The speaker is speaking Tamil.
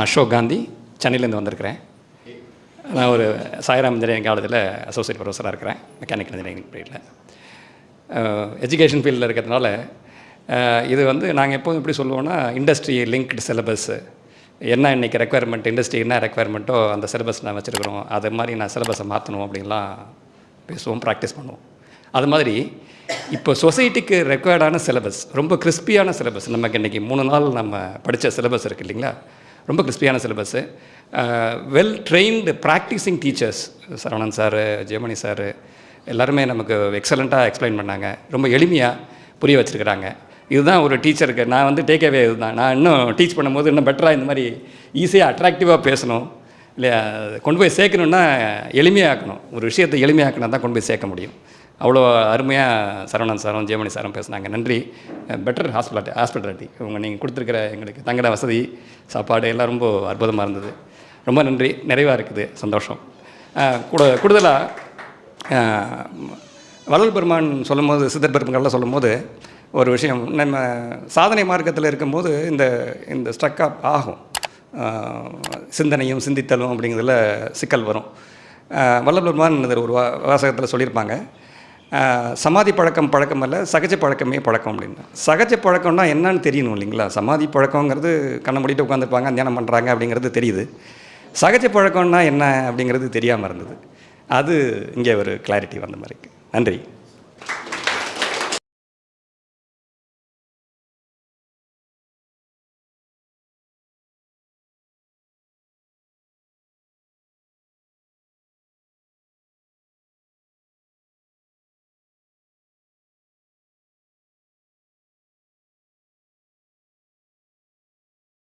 நான் அசோக் காந்தி சென்னையிலேருந்து வந்திருக்கிறேன். நான் ஒரு சாய்ராம் இன்ஜினியரிங் காலேஜில் அசோசியேட் ப்ரொஃபஸராக இருக்கிறேன் மெக்கானிக்கல் இன்ஜினியரிங் பீரியடில் எஜுகேஷன் ஃபீல்டில் இருக்கிறதுனால இது வந்து நாங்கள் எப்போதும் எப்படி சொல்லுவோம்னா இண்டஸ்ட்ரி லிங்க்டு சிலபஸ்ஸு என்ன இன்றைக்கி ரெக்குவயர்மெண்ட் இண்டஸ்ட்ரி என்ன ரெக்குவயர்மெண்ட்டோ அந்த சிலபஸ் நான் வச்சுருக்கிறோம். அது மாதிரி நான் சிலபஸை மாற்றணும் அப்படின்லாம் பேசுவோம் ப்ராக்டிஸ் பண்ணுவோம். அது மாதிரி இப்போ சொசைட்டிக்கு ரெக்குவயர்டான சிலபஸ் ரொம்ப கிறிஸ்பியான சிலபஸ் நமக்கு இன்றைக்கி மூணு நாள் நம்ம படித்த சிலபஸ் இருக்குது இல்லைங்களா? ரொம்ப கிறிஸ்பியான syllabus well trained practising teachers Saravanan sir Jeyamani sir எல்லாருமே நமக்கு எக்ஸலண்ட்டாக எக்ஸ்பிளைன் பண்ணாங்க. ரொம்ப எளிமையாக புரிய வச்சுருக்கிறாங்க. இதுதான் ஒரு டீச்சருக்கு நான் வந்து டேக்அவே இதுதான். நான் இன்னும் டீச் பண்ணும்போது இன்னும் பெட்டராக இந்த மாதிரி ஈஸியாக அட்ராக்டிவாக பேசணும். இல்லையா கொண்டு போய் சேர்க்கணுன்னா எளிமையாக்கணும். ஒரு விஷயத்தை எளிமையாக்கினா தான் கொண்டு போய் சேர்க்க முடியும். அவ்வளோ அருமையாக சரவணன் சாரும் ஜெயமணி சாரும் பேசுனாங்க. நன்றி. பெட்டர் ஹாஸ்பிட்டாலிட்டி ஹாஸ்பிட்டாலிட்டி இவங்க நீங்கள் கொடுத்துருக்கிற எங்களுக்கு தங்கட வசதி சாப்பாடு எல்லாம் ரொம்ப அற்புதமாக இருந்தது. ரொம்ப நன்றி. நிறைவாக இருக்குது. சந்தோஷம். கூட கூடுதலாக வள்ளல் பெருமான் சொல்லும்போது சித்தர் பெருமங்கள்லாம் சொல்லும்போது ஒரு விஷயம். நம்ம சாதனை மார்க்கத்தில் இருக்கும்போது இந்த இந்த ஸ்ட்ரக் அப் ஆகும். சிந்தனையும் சிந்தித்தலும் அப்படிங்கிறதுல சிக்கல் வரும். வல்லபெருமான் இதில் ஒரு வா வாசகத்தில் சொல்லியிருப்பாங்க. சமாதி பழக்கம் பழக்கம் அல்ல சகஜ பழக்கமே பழக்கம் அப்படின்னு. சகஜ பழக்கம்னா என்னன்னு தெரியணும் இல்லைங்களா? சமாதி பழக்கங்கிறது கண்ணை மூடிட்டு உட்காந்துருப்பாங்க தியானம் பண்ணுறாங்க அப்படிங்கிறது தெரியுது. சகஜ பழக்கம்னா என்ன அப்படிங்கிறது தெரியாமல் இருந்தது. அது இங்கே ஒரு கிளாரிட்டி வந்த மாதிரி நன்றி.